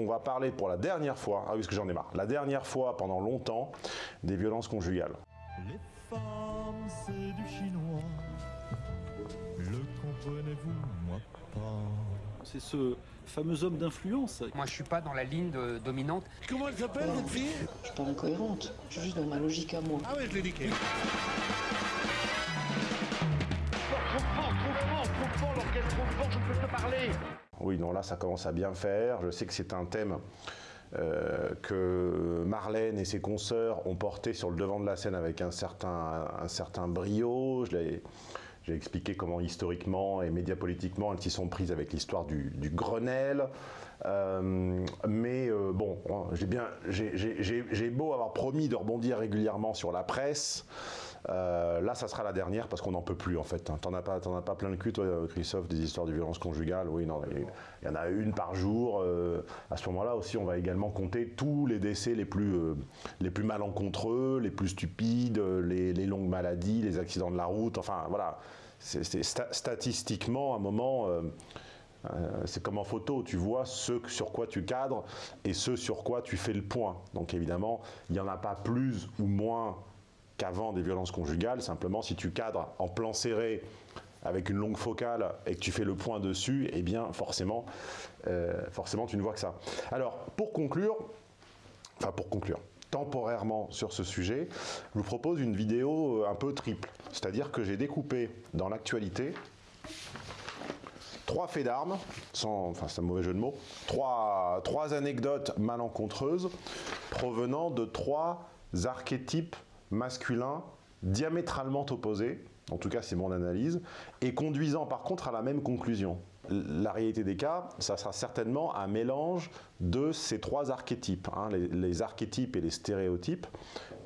on va parler pour la dernière fois, ah oui, parce que j'en ai marre, la dernière fois pendant longtemps, des violences conjugales. Les femmes, c'est du chinois. Le comprenez-vous, moi pas. C'est ce fameux homme d'influence. Moi, je suis pas dans la ligne de- dominante. Comment elle s'appelle cette fille? Je suis pas incohérente, je suis juste dans ma logique à moi. Ah ouais, je l'ai niqué. Oui, non, là, ça commence à bien faire. Je sais que c'est un thème euh, que Marlène et ses consoeurs ont porté sur le devant de la scène avec un certain, brio. J'ai expliqué comment historiquement et médiapolitiquement elles s'y sont prises avec l'histoire du, Grenelle. Euh, mais euh, bon, j'ai- j'ai beau avoir promis de rebondir régulièrement sur la presse. Euh, là, ça sera la dernière parce qu'on n'en peut plus en fait. hein. T'en as pas, as pas plein le cul, toi, Christophe, des histoires de violence conjugale. Oui, non, il y en a une par jour. euh, à ce moment-là aussi, on va également compter tous les décès les plus, euh, les plus malencontreux, les plus stupides, les, longues maladies, les accidents de la route. Enfin, voilà. Statistiquement, à un moment. c'est comme en photo, tu vois ce sur quoi tu cadres et ce sur quoi tu fais le point. Donc évidemment, il n'y en a pas plus ou moins qu'avant des violences conjugales. Simplement, si tu cadres en plan serré avec une longue focale et que tu fais le point dessus, eh bien forcément, euh, forcément tu ne vois que ça. Alors, pour conclure, enfin pour conclure, temporairement sur ce sujet, je vous propose une vidéo euh, un peu triple. C'est-à-dire que j'ai découpé dans l'actualité trois faits d'armes, sans, enfin c'est un mauvais jeu de mots, trois, trois anecdotes malencontreuses provenant de trois archétypes masculins diamétralement opposés, en tout cas c'est mon analyse, et conduisant par contre à la même conclusion. La réalité des cas, ça sera certainement un mélange de ces trois archétypes. hein. Les, archétypes et les stéréotypes,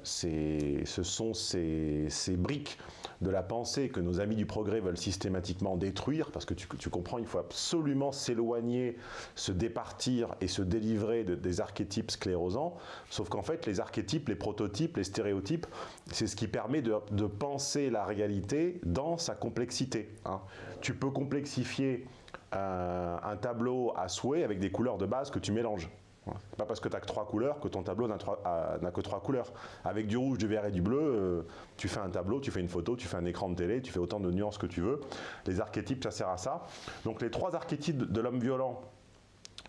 ce sont ces briques de la pensée que nos amis du progrès veulent systématiquement détruire, parce que tu, comprends, il faut absolument s'éloigner, se départir et se délivrer de- des archétypes sclérosants, sauf qu'en fait, les archétypes, les prototypes, les stéréotypes, c'est ce qui permet de, penser la réalité dans sa complexité. hein. Tu peux complexifier un, un tableau à souhait avec des couleurs de base que tu mélanges. C'est pas parce que tu n'as que trois couleurs que ton tableau n'a que trois couleurs. Avec du rouge, du vert et du bleu, euh, tu fais un tableau, tu fais une photo, tu fais un écran de télé, tu fais autant de nuances que tu veux. Les archétypes, ça sert à ça. Donc les trois archétypes de l'homme violent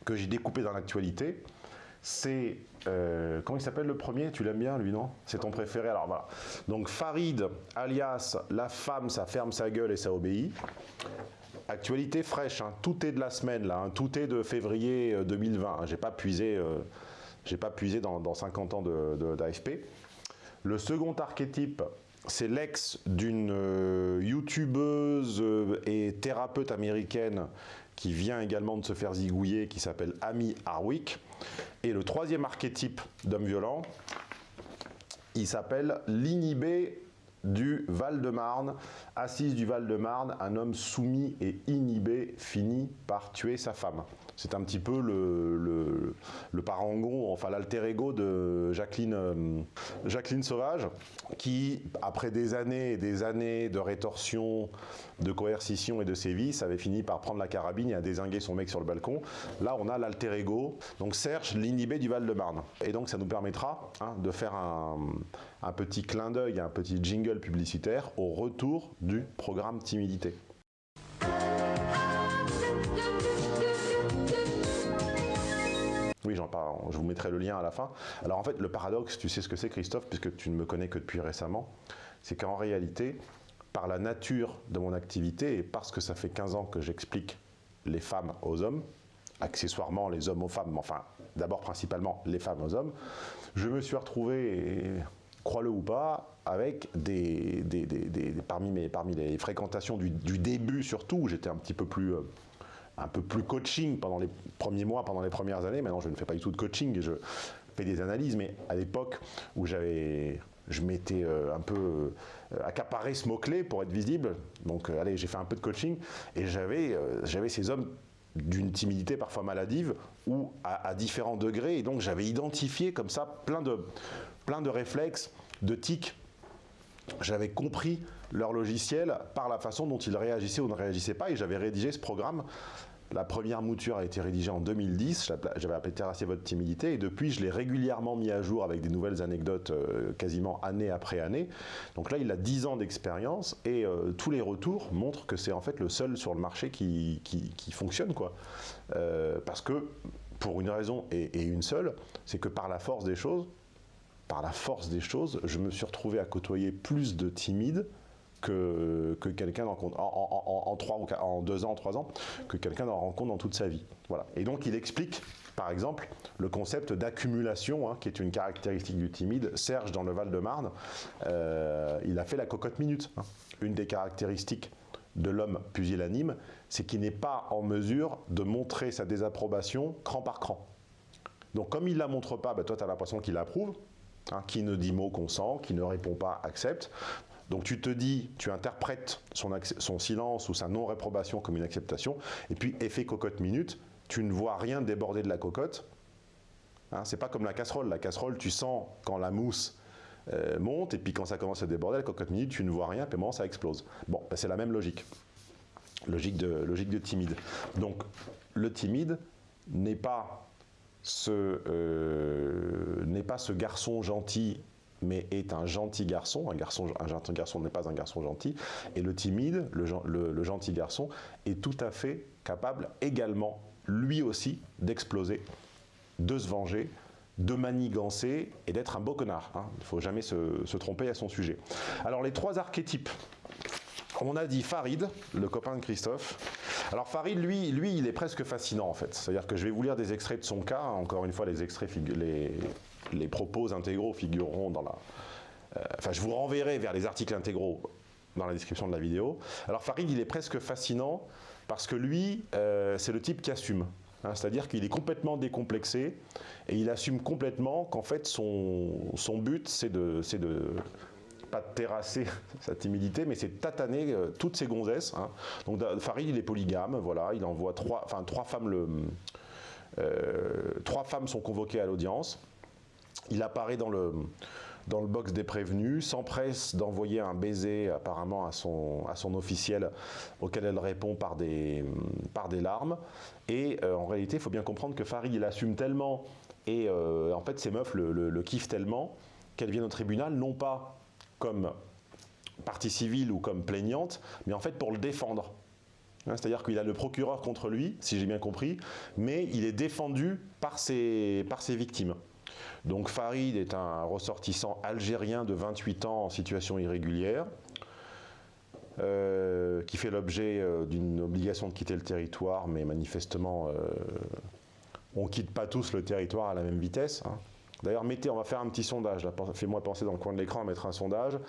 que j'ai découpés dans l'actualité, c'est... euh, comment il s'appelle le premier? Tu l'aimes bien, lui, non? C'est ton préféré, alors voilà. Donc Farid, alias la femme, ça ferme sa gueule et ça obéit. Actualité fraîche, hein, tout est de la semaine là, hein, tout est de février euh, 2020. hein, j'ai pas puisé, euh, j'ai pas puisé dans, dans 50 ans de- de- d'AFP. Le second archétype, c'est l'ex d'une euh, youtubeuse euh, et thérapeute américaine qui vient également de se faire zigouiller, qui s'appelle Amy Harwick. Et le troisième archétype d'homme violent, il s'appelle l'inhibé du Val-de-Marne. Assise du Val-de-Marne, un homme soumis et inhibé finit par tuer sa femme. C'est un petit peu le, le, le parangon, enfin l'alter ego de Jacqueline, euh, Jacqueline Sauvage, qui, après des années et des années de rétorsion, de coercition et de sévices, avait fini par prendre la carabine et à désinguer son mec sur le balcon. Là, on a l'alter ego, donc Serge, l'inhibé du Val-de-Marne. Et donc, ça nous permettra hein, de faire un, un petit clin d'œil, un petit jingle publicitaire au retour du programme Timidité. Parle, je vous mettrai le lien à la fin. Alors en fait, le paradoxe, tu sais ce que c'est Christophe, puisque tu ne me connais que depuis récemment, c'est qu'en réalité, par la nature de mon activité et parce que ça fait 15 ans que j'explique les femmes aux hommes, accessoirement les hommes aux femmes, enfin d'abord principalement les femmes aux hommes, je me suis retrouvé, et, crois-le ou pas, avec des, des- des- des- parmi, mes, parmi les fréquentations du, du début surtout, où j'étais un petit peu plus... euh, un peu plus coaching pendant les premiers mois, pendant les premières années. Maintenant, je ne fais pas du tout de coaching, je fais des analyses, mais à l'époque où j'avais, je m'étais euh, un peu euh, accaparé ce mot-clé pour être visible, donc euh, allez, j'ai fait un peu de coaching, et j'avais, ces hommes d'une timidité parfois maladive ou à, à différents degrés, et donc j'avais identifié comme ça plein de, plein de réflexes, de tics j'avais compris leur logiciel par la façon dont ils réagissaient ou ne réagissaient pas et j'avais rédigé ce programme La première mouture a été rédigée en 2010, j'avais appelé Terrasser votre timidité, et depuis je l'ai régulièrement mis à jour avec des nouvelles anecdotes euh, quasiment année après année. Donc là il a 10 ans d'expérience et euh, tous les retours montrent que c'est en fait le seul sur le marché qui, fonctionne. Quoi. Euh, parce que pour une raison et, une seule, c'est que par la force des choses, par la force des choses, je me suis retrouvé à côtoyer plus de timides que, que quelqu'un en, en, deux ans, en trois ans, que quelqu'un en rencontre dans toute sa vie. Voilà. Et donc il explique, par exemple, le concept d'accumulation, hein, qui est une caractéristique du timide. Serge, dans le Val-de-Marne, euh, il a fait la cocotte minute. Hein. Une des caractéristiques de l'homme pusillanime, c'est qu'il n'est pas en mesure de montrer sa désapprobation cran par cran. Donc comme il ne la montre pas, bah, toi tu as l'impression qu'il approuve, hein, qui ne dit mot consent, qui ne répond pas accepte. Donc tu te dis, tu interprètes son, silence ou sa non-réprobation comme une acceptation, et puis effet cocotte minute, tu ne vois rien déborder de la cocotte. Hein, c'est pas comme la casserole. La casserole, tu sens quand la mousse euh, monte, et puis quand ça commence à déborder, la cocotte minute, tu ne vois rien, puis moment ça explose. Bon, ben, c'est la même logique. Logique de, logique de timide. Donc, le timide n'est pas euh, n'est pas ce garçon gentil mais est un gentil garçon. Un, garçon, un gentil garçon n'est pas un garçon gentil. Et le timide, le, gentil garçon, est tout à fait capable également, lui aussi, d'exploser, de se venger, de manigancer et d'être un beau connard. Hein. Il ne faut jamais se, se, tromper à son sujet. Alors les trois archétypes. On a dit Farid, le copain de Christophe. Alors Farid, lui, il est presque fascinant en fait. C'est-à-dire que je vais vous lire des extraits de son cas. Encore une fois, les extraits, propos intégraux figureront dans la... Euh, enfin, je vous renverrai vers les articles intégraux dans la description de la vidéo. Alors Farid, il est presque fascinant parce que lui, euh, c'est le type qui assume. Hein, c'est-à-dire qu'il est complètement décomplexé et il assume complètement qu'en fait son, but c'est de pas terrasser sa timidité, mais c'est tataner euh, toutes ses gonzesses. Hein. Donc Farid il est polygame, voilà, il envoie trois, enfin trois femmes le, trois femmes sont convoquées à l'audience. Il apparaît dans le, dans le box des prévenus, s'empresse d'envoyer un baiser apparemment à son, à son officiel auquel elle répond par des, par des larmes. Et euh, en réalité, il faut bien comprendre que Farid, il assume tellement et euh, en fait ces meufs le, le, kiffent tellement qu'elles viennent au tribunal, non pas comme partie civile ou comme plaignante, mais en fait pour le défendre. Hein, c'est-à-dire qu'il a le procureur contre lui, si j'ai bien compris, mais il est défendu par ses, par ses victimes. Donc Farid est un ressortissant algérien de 28 ans en situation irrégulière, euh, qui fait l'objet euh, d'une obligation de quitter le territoire, mais manifestement, euh, on ne quitte pas tous le territoire à la même vitesse. Hein. D'ailleurs, mettez, on va faire un petit sondage, fais-moi penser dans le coin de l'écran à mettre un sondage.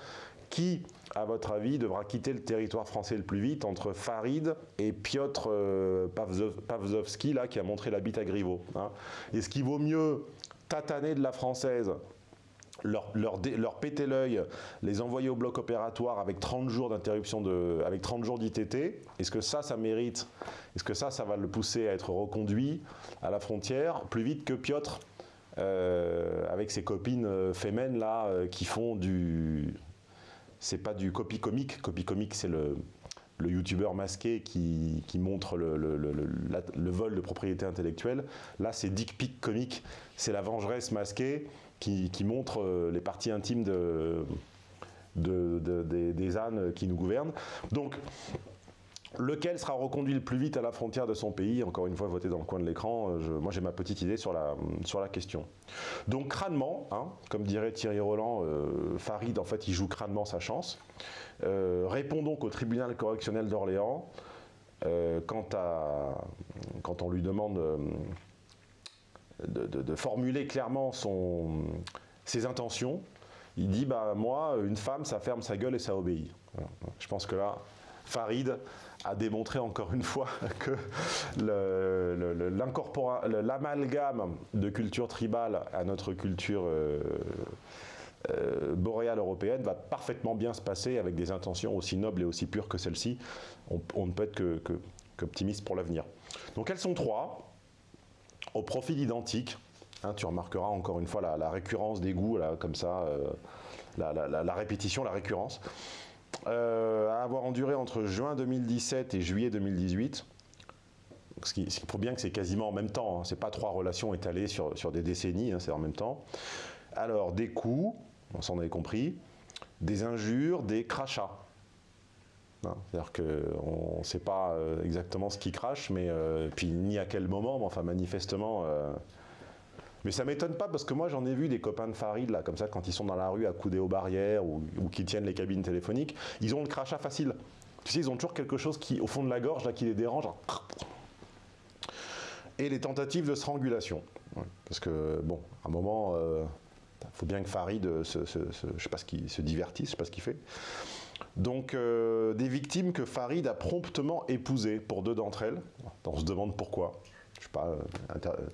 Qui, à votre avis, devra quitter le territoire français le plus vite entre Farid et Piotr Pavzovski, là, qui a montré la bite à Griveaux hein? Est-ce qu'il vaut mieux tataner de la française, leur, péter l'œil, les envoyer au bloc opératoire avec 30 jours d'interruption avec 30 jours d'ITT, est-ce que ça, ça mérite, est-ce que ça, ça va le pousser à être reconduit à la frontière plus vite que Piotr euh, avec ses copines euh, fémènes là euh, qui font du, c'est pas du copy comique, copy comique c'est le, le youtubeur masqué qui, montre le, vol de propriété intellectuelle. Là, c'est Dick Pic comique, c'est la vengeresse masquée qui, montre euh, les parties intimes de, des, ânes qui nous gouvernent. Donc, Lequel sera reconduit le plus vite à la frontière de son pays Encore une fois, voté dans le coin de l'écran. Euh, moi, j'ai ma petite idée sur la, question. Donc, crânement, hein, comme dirait Thierry Roland, euh, Farid, en fait, il joue crânement sa chance. Euh, répond donc au tribunal correctionnel d'Orléans quand, on lui demande de, formuler clairement ses intentions. Il dit bah, Moi, une femme, ça ferme sa gueule et ça obéit. Je pense que là, Farid a démontré encore une fois que l'amalgame de culture tribale à notre culture euh, boréale européenne va parfaitement bien se passer avec des intentions aussi nobles et aussi pures que celle-ci. On, ne peut être qu'optimiste pour l'avenir. Donc elles sont trois, au profil identique. Hein, tu remarqueras encore une fois la, récurrence des goûts, comme ça, euh, la, répétition, la récurrence. Euh, à avoir enduré entre juin 2017 et juillet 2018. ce qui, prouve bien que c'est quasiment en même temps. Hein. C'est pas trois relations étalées sur, sur des décennies, hein, c'est en même temps. Alors, des coups, on s'en avait compris, des injures, des crachats. Hein, C'est-à-dire qu'on ne sait pas euh, exactement ce qui crache, mais euh, puis ni à quel moment, mais enfin manifestement. Mais ça m'étonne pas parce que moi j'en ai vu des copains de Farid là, comme ça, quand ils sont dans la rue accoudés aux barrières ou, qui tiennent les cabines téléphoniques, ils ont le crachat facile. Tu sais, ils ont toujours quelque chose qui, au fond de la gorge là, qui les dérange. Et les tentatives de strangulation. Parce que bon, à un moment, il faut bien que Farid euh, se, se- se- je sais pas ce qu'il se je sais pas ce qu'il fait. Donc, euh, des victimes que Farid a promptement épousées pour deux d'entre elles. On se demande pourquoi. Je sais pas, euh, euh,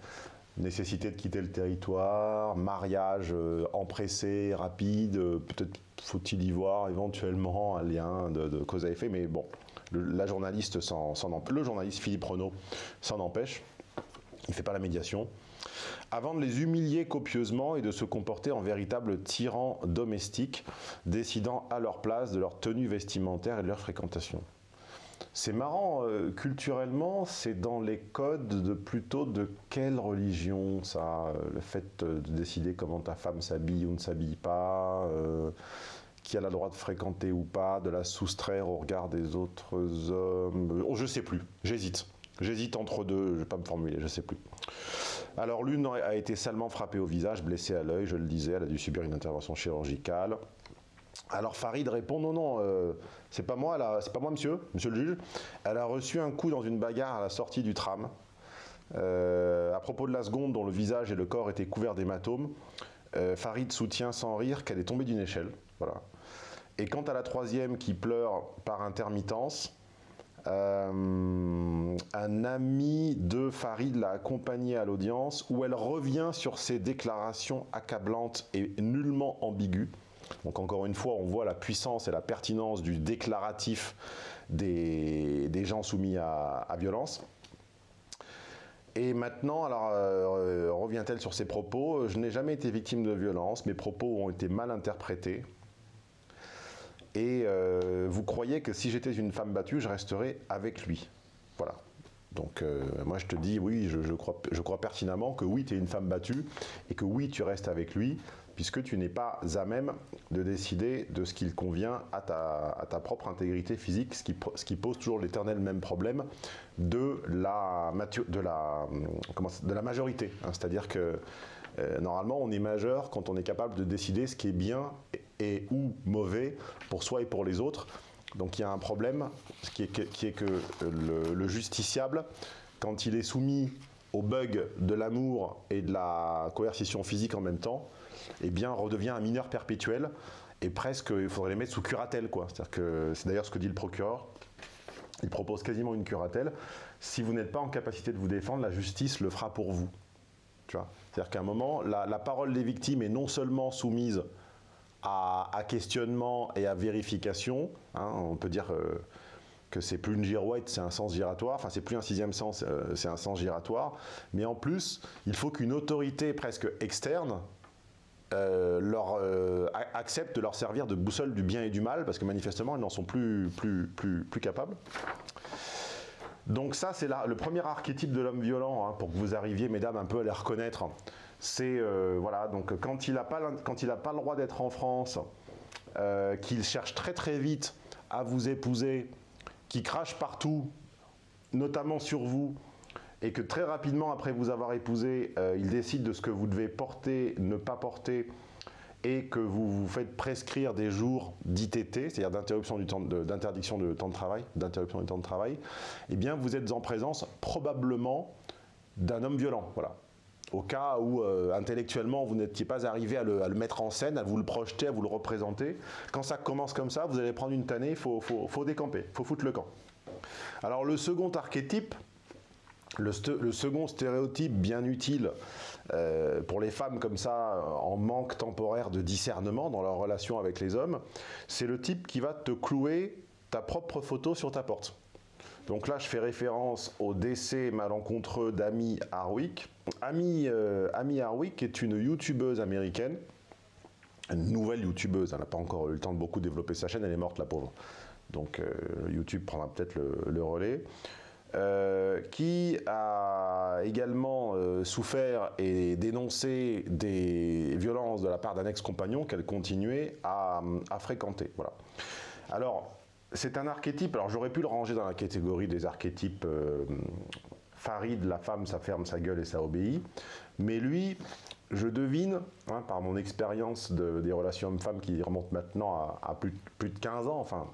nécessité de quitter le territoire, mariage euh, empressé, rapide, euh, peut-être faut-il y voir éventuellement un lien de, cause à effet, mais bon, le, journaliste le journaliste Philippe Renaud s'en empêche. Il ne fait pas la médiation avant de les humilier copieusement et de se comporter en véritable tyran domestique, décidant à leur place de leur tenue vestimentaire et de leur fréquentation. C'est marrant, euh, culturellement, c'est dans les codes de plutôt de quelle religion ça euh, Le fait euh, de décider comment ta femme s'habille ou ne s'habille pas, qui a le droit de fréquenter ou pas, de la soustraire au regard des autres hommes. Oh, je sais plus, j'hésite. J'hésite entre deux, je ne vais pas me formuler, je sais plus. Alors l'une a été salement frappée au visage, blessée à l'œil, je le disais, elle a dû subir une intervention chirurgicale. Alors Farid répond non non, euh, c'est pas moi, c'est pas moi monsieur, monsieur le juge. Elle a reçu un coup dans une bagarre à la sortie du tram. Euh, à propos de la seconde dont le visage et le corps étaient couverts d'hématomes, euh, Farid soutient sans rire qu'elle est tombée d'une échelle. Voilà. Et quant à la troisième qui pleure par intermittence, un ami de Farid l'a accompagnée à l'audience où elle revient sur ses déclarations accablantes et nullement ambiguës. Donc encore une fois, on voit la puissance et la pertinence du déclaratif des, gens soumis à, violence. Et maintenant, alors euh, revient-elle sur ses propos? Je n'ai jamais été victime de violence, mes propos ont été mal interprétés. Et euh, vous croyez que si j'étais une femme battue, je resterais avec lui? Voilà. Donc euh, moi je te dis oui, je, je crois, je crois pertinemment que oui, tu es une femme battue et que oui, tu restes avec lui, puisque tu n'es pas à même de décider de ce qu'il convient à ta, propre intégrité physique, ce qui, pose toujours l'éternel même problème de la, majorité. hein. C'est-à-dire que euh, normalement, on est majeur quand on est capable de décider ce qui est bien et, ou mauvais pour soi et pour les autres. Donc il y a un problème qui est que, qui est que le, le justiciable, quand il est soumis au bug de l'amour et de la coercition physique en même temps, eh bien redevient un mineur perpétuel et presque il faudrait les mettre sous curatelle. c'est d'ailleurs ce que dit le procureur. Il propose quasiment une curatelle. Si vous n'êtes pas en capacité de vous défendre, la justice le fera pour vous. C'est-à-dire qu'à un moment, la, parole des victimes est non seulement soumise à, à questionnement et à vérification. hein, on peut dire euh, que c'est plus une girouette, c'est un sens giratoire. Enfin, c'est plus un sixième sens, euh, c'est un sens giratoire. Mais en plus, il faut qu'une autorité presque externe euh, leur, euh, a- accepte de leur servir de boussole du bien et du mal, parce que manifestement, ils n'en sont plus, plus, plus, plus capables. Donc ça, c'est le premier archétype de l'homme violent, hein, pour que vous arriviez, mesdames, un peu à les reconnaître. C'est, euh, voilà, donc quand il n'a pas, pas le droit d'être en France, euh, qu'il cherche très très vite à vous épouser, qui crache partout, notamment sur vous, et que très rapidement après vous avoir épousé, euh, il décide de ce que vous devez porter, ne pas porter, et que vous vous faites prescrire des jours d'ITT, c'est-à-dire d'interruption du d'interdiction de temps de travail, d'interruption du temps de travail, eh bien vous êtes en présence probablement d'un homme violent, voilà. Au cas où euh, intellectuellement vous n'étiez pas arrivé à le, mettre en scène, à vous le projeter, à vous le représenter, quand ça commence comme ça, vous allez prendre une tannée, il faut, faut décamper, il faut foutre le camp. Alors le second archétype, le, second stéréotype bien utile euh, pour les femmes comme ça, euh, en manque temporaire de discernement dans leur relation avec les hommes, c'est le type qui va te clouer ta propre photo sur ta porte. Donc là, je fais référence au décès malencontreux d'Amy Harwick. Amy, euh, Harwick est une youtubeuse américaine, une nouvelle youtubeuse. Elle n'a pas encore eu le temps de beaucoup développer sa chaîne, elle est morte, la pauvre. Donc YouTube prendra peut-être le relais. Euh, qui a également euh, souffert et dénoncé des violences de la part d'un ex-compagnon qu'elle continuait à, fréquenter. Voilà. Alors, c'est un archétype, alors j'aurais pu le ranger dans la catégorie des archétypes euh, Farid, la femme, ça ferme sa gueule et ça obéit. Mais lui, je devine, hein, par mon expérience de- des relations hommes-femmes qui remontent maintenant à, à plus, plus de 15 ans, enfin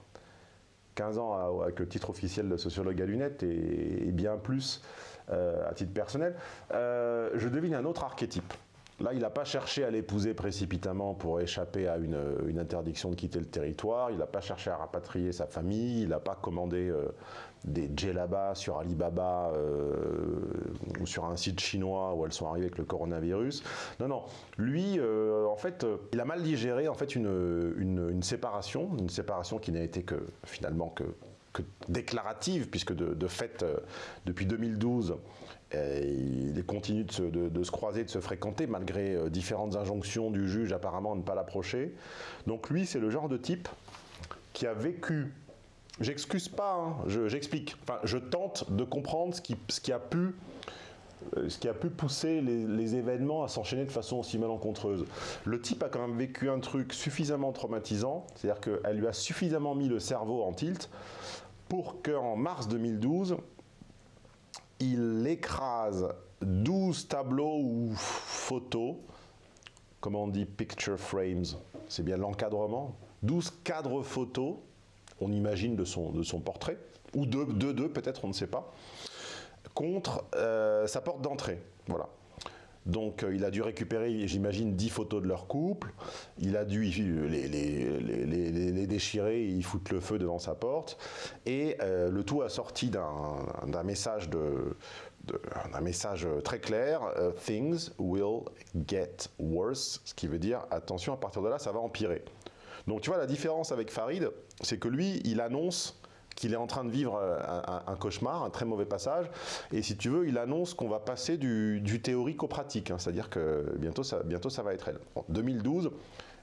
15 ans avec le titre officiel de sociologue à lunettes et, et bien plus euh, à titre personnel, euh, je devine un autre archétype. Là, il n'a pas cherché à l'épouser précipitamment pour échapper à une, interdiction de quitter le territoire, il n'a pas cherché à rapatrier sa famille, il n'a pas commandé euh, des djellabas sur Alibaba euh, ou sur un site chinois où elles sont arrivées avec le coronavirus. Non, non. Lui, euh, en fait, il a mal digéré une, séparation, une séparation qui n'a été que finalement déclarative, puisque de, fait, depuis 2012, euh, il continue de se, croiser, de se fréquenter, malgré euh, différentes injonctions du juge apparemment à ne pas l'approcher. Donc lui, c'est le genre de type qui a vécu J'excuse pas, hein, je- j'explique. Enfin, je tente de comprendre ce qui, ce qui a pu, euh, ce qui a pu pousser les, les événements à s'enchaîner de façon aussi malencontreuse. Le type a quand même vécu un truc suffisamment traumatisant, c'est-à-dire qu'elle lui a suffisamment mis le cerveau en tilt pour qu'en mars 2012, il écrase 12 tableaux ou photos, comment on dit picture frames, c'est bien l'encadrement, 12 cadres photos, on imagine de son, de portrait, ou deux, deux, deux peut-être, on ne sait pas, contre euh, sa porte d'entrée. Voilà. Donc euh, il a dû récupérer, j'imagine, 10 photos de leur couple. Il a dû euh, les, les- déchirer et y foutre le feu devant sa porte. Et euh, le tout assorti d'un d'un message, de, message très clair Things will get worse. Ce qui veut dire attention, à partir de là, ça va empirer. Donc tu vois, la différence avec Farid, c'est que lui, il annonce qu'il est en train de vivre euh, un, cauchemar, un très mauvais passage, et si tu veux, il annonce qu'on va passer du, du théorique au pratique, hein. c'est-à-dire que bientôt ça, bientôt ça va être elle. En 2012,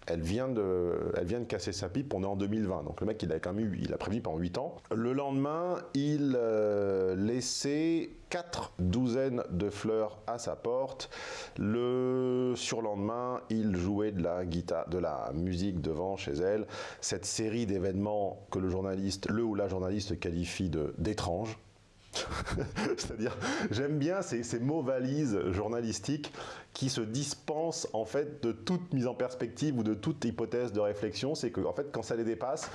elle vient, de, elle vient de casser sa pipe, on est en 2020, donc le mec il a quand même eu, il a prévenu pendant 8 ans. Le lendemain, il euh, laissait quatre douzaines de fleurs à sa porte. Le surlendemain, il jouait de la guitare, de la musique devant chez elle. Cette série d'événements que le journaliste, le ou la journaliste qualifie d'étranges. C'est-à-dire, j'aime bien ces, mots valises journalistiques qui se dispensent en fait de toute mise en perspective ou de toute hypothèse de réflexion. C'est que en fait, quand ça les dépasse,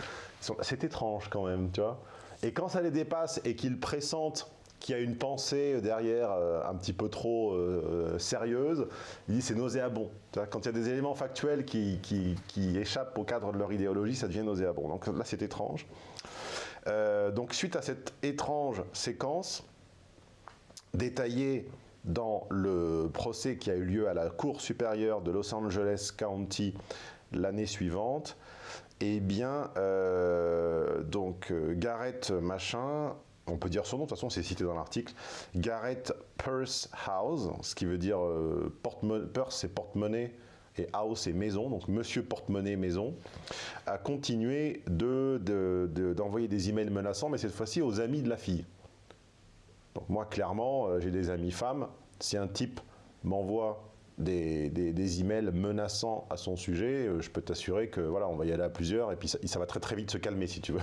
c'est étrange quand même, tu vois. Et quand ça les dépasse et qu'ils pressentent qu'il y a une pensée derrière euh, un petit peu trop euh, sérieuse, ils disent c'est nauséabond. Quand il y a des éléments factuels qui- qui échappent au cadre de leur idéologie, ça devient nauséabond. Donc là, c'est étrange. Euh, donc suite à cette étrange séquence, détaillée dans le procès qui a eu lieu à la Cour supérieure de Los Angeles County l'année suivante, eh bien, euh, donc euh, Garrett Machin, on peut dire son nom, de toute façon c'est cité dans l'article, Garrett Purse House, ce qui veut dire euh, porte-mo- purse c'est porte-monnaie et house c'est maison, donc Monsieur Porte-monnaie Maison, a continué de- de- de- d'envoyer des emails menaçants, mais cette fois-ci aux amis de la fille. Donc moi, clairement, euh, j'ai des amis femmes. Si un type m'envoie des, emails menaçants à son sujet, euh, je peux t'assurer que voilà, on va y aller à plusieurs et puis ça, va très très vite se calmer si tu veux.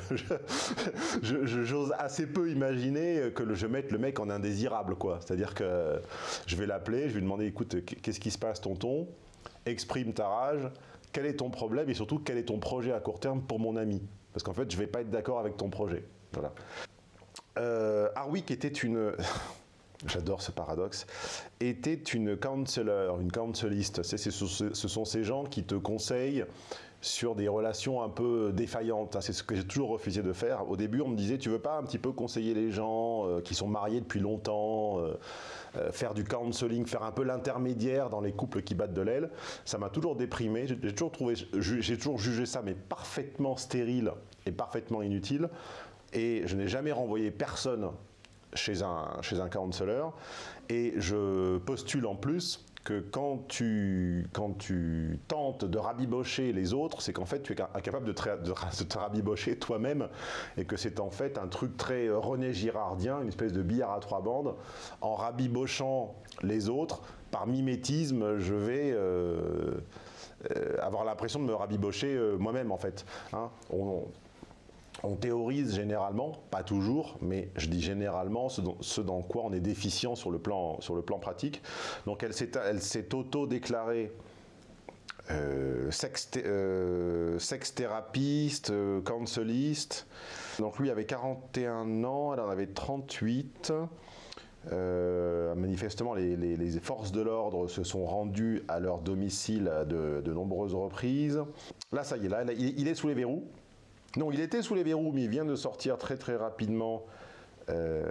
J'ose assez peu imaginer que je mette le mec en indésirable quoi. C'est-à-dire que je vais l'appeler, je vais lui demander écoute, qu'est-ce qui se passe tonton? Exprime ta rage. Quel est ton problème et surtout quel est ton projet à court terme pour mon ami? Parce qu'en fait, je vais pas être d'accord avec ton projet. Voilà. Euh, était une. J'adore ce paradoxe. Était une counselor, une counseliste. C'est- Ce sont ces gens qui te conseillent sur des relations un peu défaillantes. hein. C'est ce que j'ai toujours refusé de faire. Au début, on me disait, tu veux pas un petit peu conseiller les gens euh, qui sont mariés depuis longtemps, euh, euh, faire du counseling, faire un peu l'intermédiaire dans les couples qui battent de l'aile. Ça m'a toujours déprimé. J'ai toujours j'ai toujours jugé ça, mais parfaitement stérile et parfaitement inutile. Et je n'ai jamais renvoyé personne chez un, chez un counselor. Et je postule en plus que quand tu, quand tu tentes de rabibocher les autres, c'est qu'en fait tu es incapable de, te- de rabibocher toi-même et que c'est en fait un truc très euh, René Girardien, une espèce de billard à trois bandes. En rabibochant les autres, par mimétisme, je vais euh, euh, avoir l'impression de me rabibocher moi-même en fait. hein. On- on théorise généralement, pas toujours, mais je dis généralement ce dans, quoi on est déficient sur le plan, sur le plan pratique. Donc elle s'est auto-déclarée euh, sex, euh, euh. Donc lui avait 41 ans, elle en avait 38. Euh, manifestement, les, les- forces de l'ordre se sont rendues à leur domicile à de, de nombreuses reprises. Là, ça y est, là, il est sous les verrous. Non, il était sous les verrous, mais il vient de sortir très très rapidement. Euh,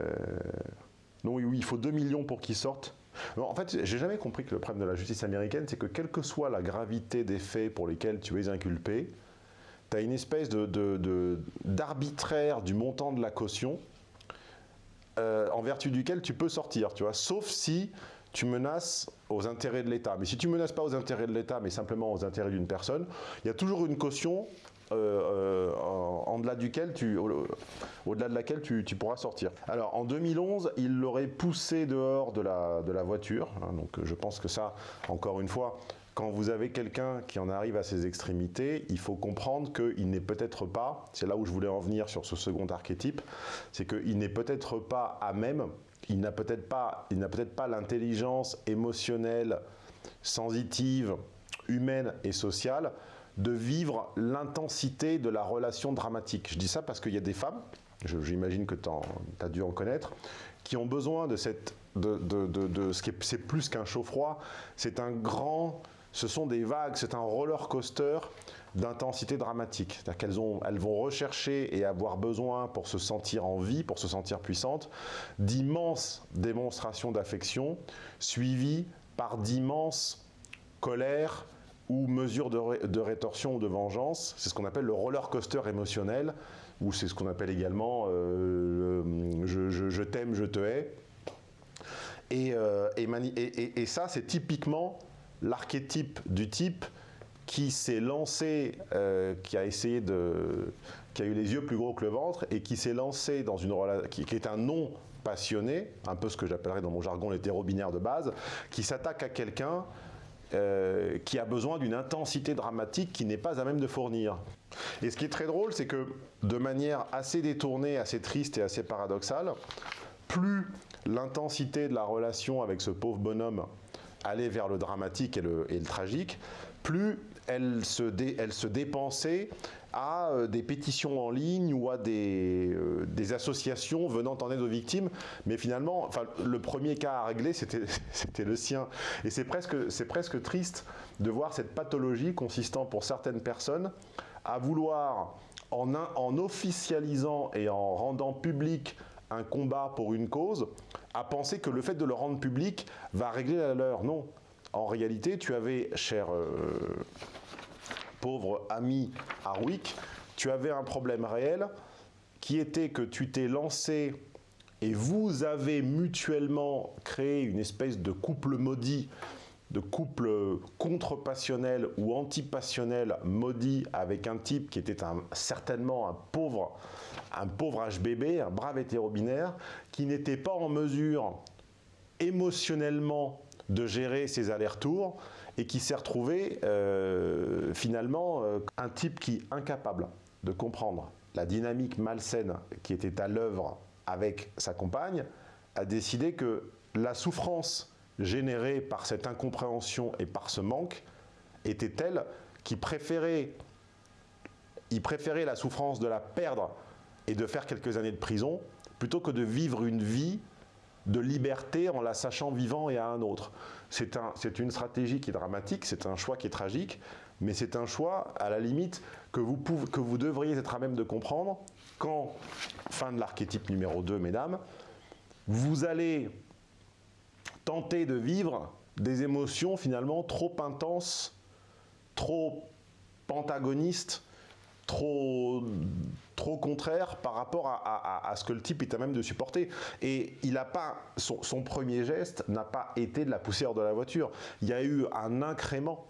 Non, il faut 2 millions pour qu'il sorte. En fait, j'ai jamais compris que le problème de la justice américaine, c'est que quelle que soit la gravité des faits pour lesquels tu es inculpé, tu as une espèce de- de- d'arbitraire du montant de la caution euh, en vertu duquel tu peux sortir, tu vois, sauf si tu menaces aux intérêts de l'État. Mais si tu menaces pas aux intérêts de l'État, mais simplement aux intérêts d'une personne, il y a toujours une caution euh, euh, en, delà duquel tu, au- au-delà de laquelle tu, pourras sortir. Alors en 2011, il l'aurait poussé dehors de la, voiture. hein, donc je pense que ça, encore une fois, quand vous avez quelqu'un qui en arrive à ses extrémités, il faut comprendre qu'il n'est peut-être pas, c'est là où je voulais en venir sur ce second archétype, c'est qu'il n'est peut-être pas à même, il n'a peut-être pas, il n'a peut-être pas l'intelligence émotionnelle, sensitive, humaine et sociale de vivre l'intensité de la relation dramatique. Je dis ça parce qu'il y a des femmes, j'imagine que tu as dû en connaître, qui ont besoin de cette, de, de- de- ce qui est, plus qu'un chaud-froid, c'est un grand, ce sont des vagues, c'est un roller coaster d'intensité dramatique. C'est-à-dire qu'elles elles vont rechercher et avoir besoin pour se sentir en vie, pour se sentir puissante, d'immenses démonstrations d'affection, suivies par d'immenses colères ou mesures de, ré- de rétorsion ou de vengeance. C'est ce qu'on appelle le roller coaster émotionnel, ou c'est ce qu'on appelle également euh, je, t'aime, je te hais. Et, euh, et ça, c'est typiquement l'archétype du type qui s'est lancé, euh, qui a essayé de, qui a eu les yeux plus gros que le ventre et qui s'est lancé dans une relation, qui, qui est un non passionné, un peu ce que j'appellerais dans mon jargon l'hétéro-binaire de base, qui s'attaque à quelqu'un euh, qui a besoin d'une intensité dramatique qui n'est pas à même de fournir. Et ce qui est très drôle, c'est que de manière assez détournée, assez triste et assez paradoxale, plus l'intensité de la relation avec ce pauvre bonhomme allait vers le dramatique et le, tragique, plus elle se dépensait à euh, des pétitions en ligne ou à des, euh, des associations venant en aide aux victimes. Mais finalement, enfin, le premier cas à régler, c'était le sien. Et c'est presque, presque triste de voir cette pathologie consistant pour certaines personnes à vouloir, en, un- en officialisant et en rendant public un combat pour une cause, à penser que le fait de le rendre public va régler la leur. Non. En réalité, tu avais, cher euh, pauvre ami Harwick, tu avais un problème réel qui était que tu t'es lancé et vous avez mutuellement créé une espèce de couple maudit, de couple contre-passionnel ou anti-passionnel maudit avec un type qui était certainement un pauvre, un pauvre HBB, un brave hétéro-binaire, qui n'était pas en mesure émotionnellement de gérer ses allers-retours et qui s'est retrouvé euh, finalement euh, un type qui, incapable de comprendre la dynamique malsaine qui était à l'œuvre avec sa compagne, a décidé que la souffrance générée par cette incompréhension et par ce manque était telle qu'il préférait, il préférait la souffrance de la perdre et de faire quelques années de prison plutôt que de vivre une vie de liberté en la sachant vivant et à un autre. C'est un, c'est une stratégie qui est dramatique, c'est un choix qui est tragique, mais c'est un choix, à la limite, que vous, que vous devriez être à même de comprendre quand, fin de l'archétype numéro 2, mesdames, vous allez tenter de vivre des émotions finalement trop intenses, trop antagonistes, trop, trop contraire par rapport à, ce que le type est à même de supporter. Et il a pas, son, premier geste n'a pas été de la pousser hors de la voiture. Il y a eu un incrément,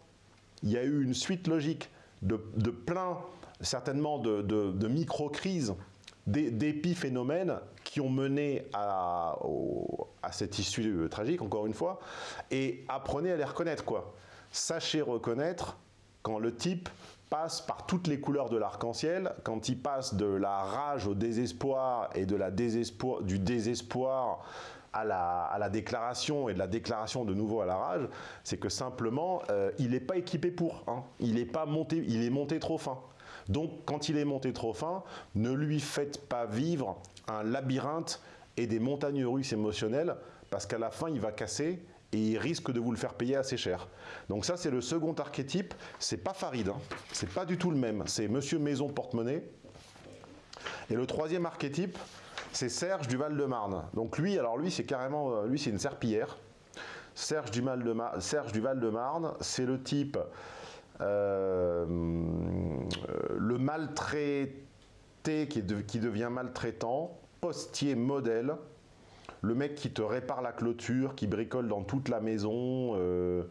il y a eu une suite logique de, plein, certainement, de, micro-crises, d'é- d'épiphénomènes qui ont mené à, à cette issue tragique, encore une fois, et apprenez à les reconnaître, quoi. Sachez reconnaître quand le type passe par toutes les couleurs de l'arc-en-ciel, quand il passe de la rage au désespoir et de la du désespoir à la, à la déclaration et de la déclaration de nouveau à la rage, c'est que simplement, euh, il n'est pas équipé pour. hein. Il pas monté, il est monté trop fin. Donc, quand il est monté trop fin, ne lui faites pas vivre un labyrinthe et des montagnes russes émotionnelles, parce qu'à la fin, il va casser et il risque de vous le faire payer assez cher. Donc ça, c'est le second archétype. C'est pas Farid, hein. c'est pas du tout le même. C'est Monsieur Maison Porte-Monnaie. Et le troisième archétype, c'est Serge du Val-de-Marne. Donc lui, alors lui, c'est carrément, euh, lui, c'est une serpillière. Serge du, du Val-de-Marne, c'est le type, euh, le maltraité qui devient maltraitant, postier modèle, le mec qui te répare la clôture, qui bricole dans toute la maison, euh,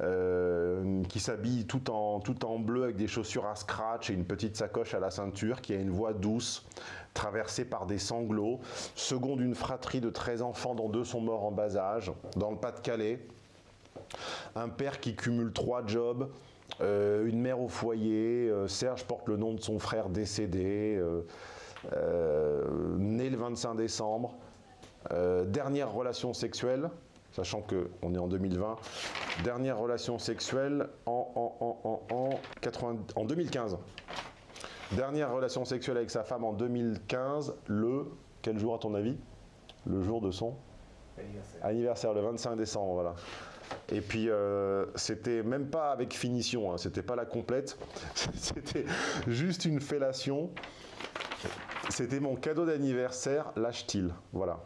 euh, qui s'habille tout en, bleu avec des chaussures à scratch et une petite sacoche à la ceinture, qui a une voix douce, traversée par des sanglots, second d'une fratrie de 13 enfants dont deux sont morts en bas âge, dans le Pas-de-Calais, un père qui cumule trois jobs, euh, une mère au foyer, Serge porte le nom de son frère décédé, né le 25 décembre, euh, dernière relation sexuelle, sachant qu'on est en 2020, dernière relation sexuelle en, en, en, en, en 80 en 2015. Dernière relation sexuelle avec sa femme en 2015, le, quel jour à ton avis? Le jour de son? Anniversaire. le 25 décembre, voilà. Et puis, euh, c'était même pas avec finition, hein, c'était pas la complète, c'était juste une fellation. C'était mon cadeau d'anniversaire, lâche-t-il, voilà.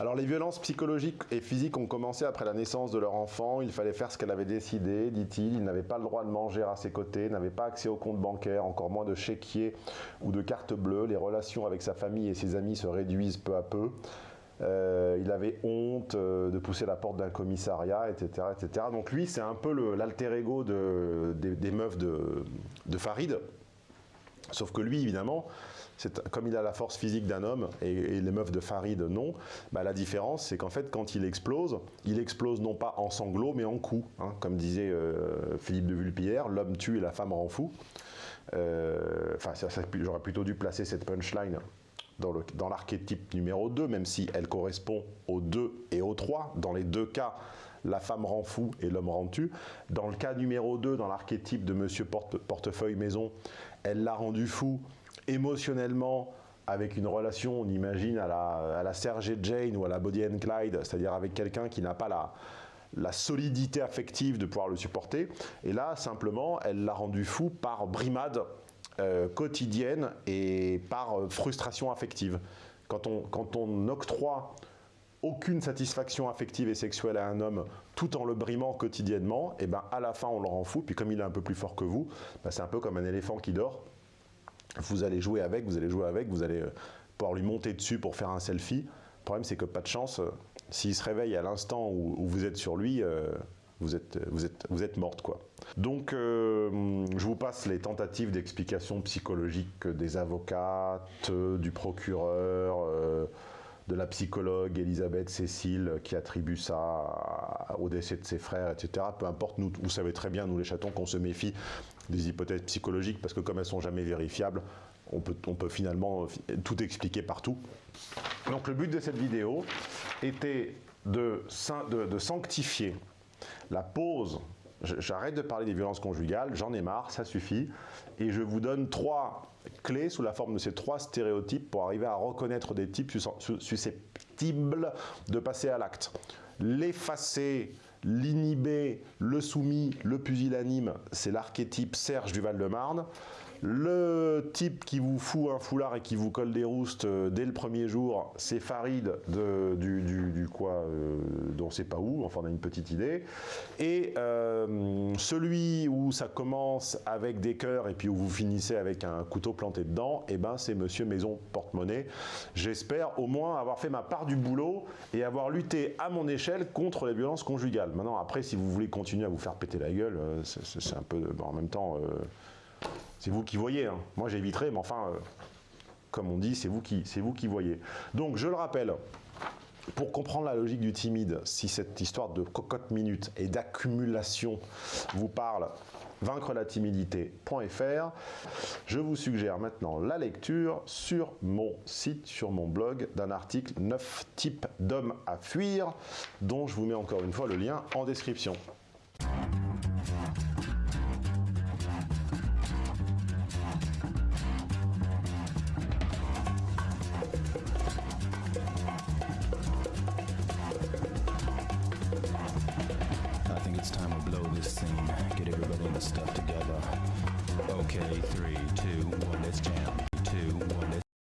Alors les violences psychologiques et physiques ont commencé après la naissance de leur enfant. Il fallait faire ce qu'elle avait décidé, dit-il. Il n'avait pas le droit de manger à ses côtés, n'avait pas accès au compte bancaire, encore moins de chéquier ou de carte bleue. Les relations avec sa famille et ses amis se réduisent peu à peu. Euh, il avait honte euh, de pousser la porte d'un commissariat, etc., etc. Donc lui, c'est un peu l'alter ego de- des, meufs de, de Farid. Sauf que lui, évidemment, comme il a la force physique d'un homme et, les meufs de Farid non, bah, la différence c'est qu'en fait quand il explose, il explose non pas en sanglots mais en coups. hein. comme disait euh, Philippe de Vulpillère, l'homme tue et la femme rend fou. Euh, Enfin, j'aurais plutôt dû placer cette punchline dans l'archétype numéro 2, même si elle correspond au 2 et au 3. Dans les deux cas, la femme rend fou et l'homme rend tu. Dans le cas numéro 2, dans l'archétype de Monsieur Porte- Portefeuille Maison, elle l'a rendu fou émotionnellement avec une relation, on imagine, à la, à la Serge et Jane ou à la Body and Clyde, c'est-à-dire avec quelqu'un qui n'a pas la, la solidité affective de pouvoir le supporter. Et là, simplement, elle l'a rendu fou par brimade euh, quotidienne et par euh, frustration affective. Quand on, quand on octroie aucune satisfaction affective et sexuelle à un homme tout en le brimant quotidiennement, et ben à la fin on le rend fou, puis comme il est un peu plus fort que vous, ben, c'est un peu comme un éléphant qui dort. Vous allez jouer avec, vous allez jouer avec, vous allez euh, pouvoir lui monter dessus pour faire un selfie. Le problème c'est que pas de chance, euh, s'il se réveille à l'instant où, vous êtes sur lui, euh, vous êtes, vous êtes, vous êtes morte quoi. Donc je vous passe les tentatives d'explication psychologique des avocates, du procureur, de la psychologue Elisabeth Cécile qui attribue ça au décès de ses frères, etc. Peu importe, vous savez très bien, nous les chatons, qu'on se méfie des hypothèses psychologiques parce que comme elles sont jamais vérifiables, on peut, finalement euh, tout expliquer partout. Donc le but de cette vidéo était de, sanctifier la pause. J'arrête de parler des violences conjugales, j'en ai marre, ça suffit. Et je vous donne trois clés sous la forme de ces trois stéréotypes pour arriver à reconnaître des types sus- sus- susceptibles de passer à l'acte. L'effacer, l'inhiber, le soumis, le pusillanime, c'est l'archétype Serge du Val-de-Marne. Le type qui vous fout un foulard et qui vous colle des roustes euh, dès le premier jour, c'est Farid de, du, du- du quoi, euh, dont on sait pas où, enfin on a une petite idée. Et euh, celui où ça commence avec des cœurs et puis où vous finissez avec un couteau planté dedans, eh ben c'est Monsieur Maison Porte-Monnaie. J'espère au moins avoir fait ma part du boulot et avoir lutté à mon échelle contre les violences conjugales. Maintenant, après, si vous voulez continuer à vous faire péter la gueule, euh, c'est un peu, en même temps. C'est vous qui voyez. hein. Moi, j'éviterai, mais enfin, euh, comme on dit, c'est vous, qui, vous qui voyez. Donc, je le rappelle, pour comprendre la logique du timide, si cette histoire de cocotte minute et d'accumulation vous parle, vaincre la timidité.fr, je vous suggère maintenant la lecture sur mon site, sur mon blog, d'un article 9 types d'hommes à fuir, dont je vous mets encore une fois le lien en description.